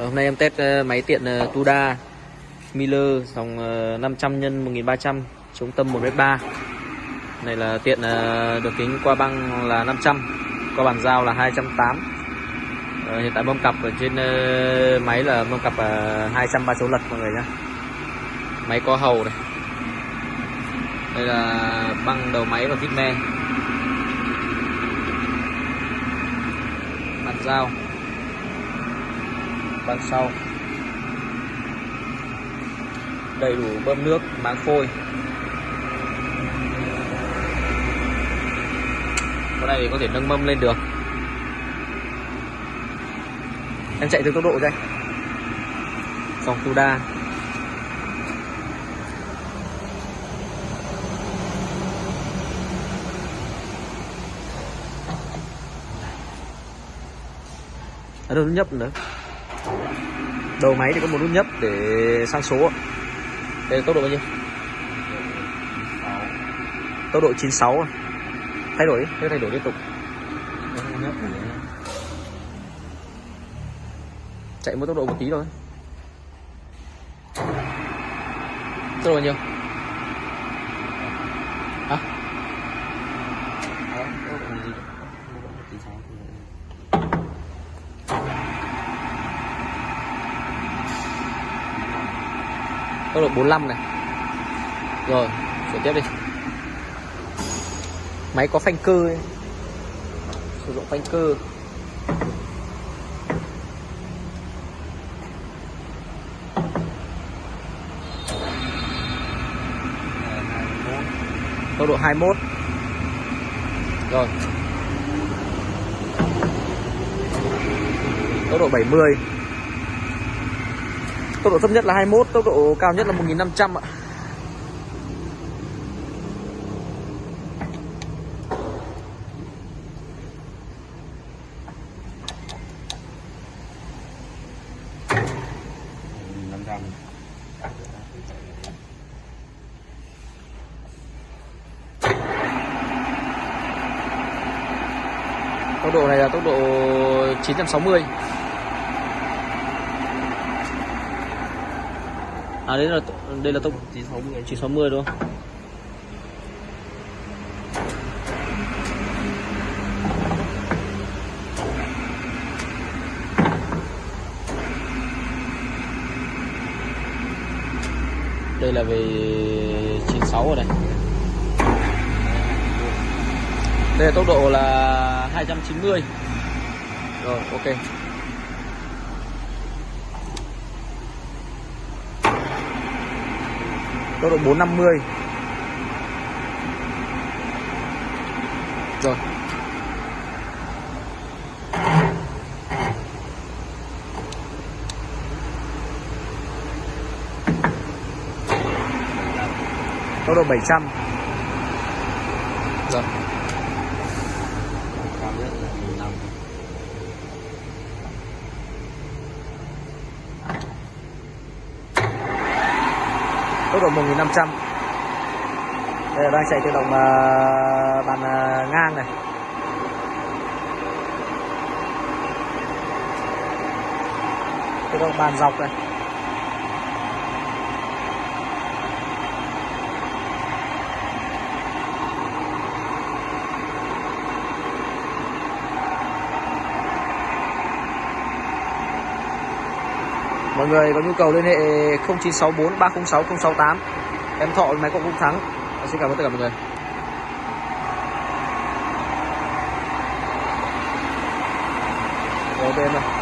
Ờ, hôm nay em test ờ, máy tiện ờ, Tuda Miller dòng 500 x 1300 chống tâm 1m3 này là tiện được kính qua băng là 500 qua bàn giao là 280 Ờ, hiện tại mâm cặp ở trên máy là mâm cặp 230 số lật mọi người nhé máy có hầu này. Đây là băng đầu máy và vít me. Bàn giao băng sau. Đầy đủ bơm nước, máng phôi. Con này thì có thể nâng mâm lên được. Em chạy từ tốc độ cho anh dòng Tuda ở đâu nhấp nữa đầu máy thì có một nút nhấp để sang số đây là tốc độ bao nhiêu? Tốc độ 96 à? thay đổi thế thay đổi liên tục. Chạy một tốc độ một tí thôi. Tốc độ bao nhiêu? Hả tốc độ 45 này. Rồi, chuyển tiếp đi. Máy có phanh cơ ấy. sử dụng phanh cơ. Tốc độ 21 rồi. Tốc độ 70 tốc độ thấp nhất là 21 tốc độ cao nhất là 1500 ạ. Tốc độ này là tốc độ 960 à đây là đây là tốc 960 960 đúng không? Đây là về 96 rồi này. Đây là tốc độ là 290 rồi, ok. Tốc độ 450 rồi. Tốc độ 700 rồi cao nhất là 15 tốc độ 1500 đây là đang chạy tự động uh, bàn uh, ngang này. Tự động bàn dọc này. Mọi người có nhu cầu liên hệ 0964 306 068 em thọ máy cộng cũng thắng. Dạ, xin cảm ơn tất cả mọi người. Ok em ơi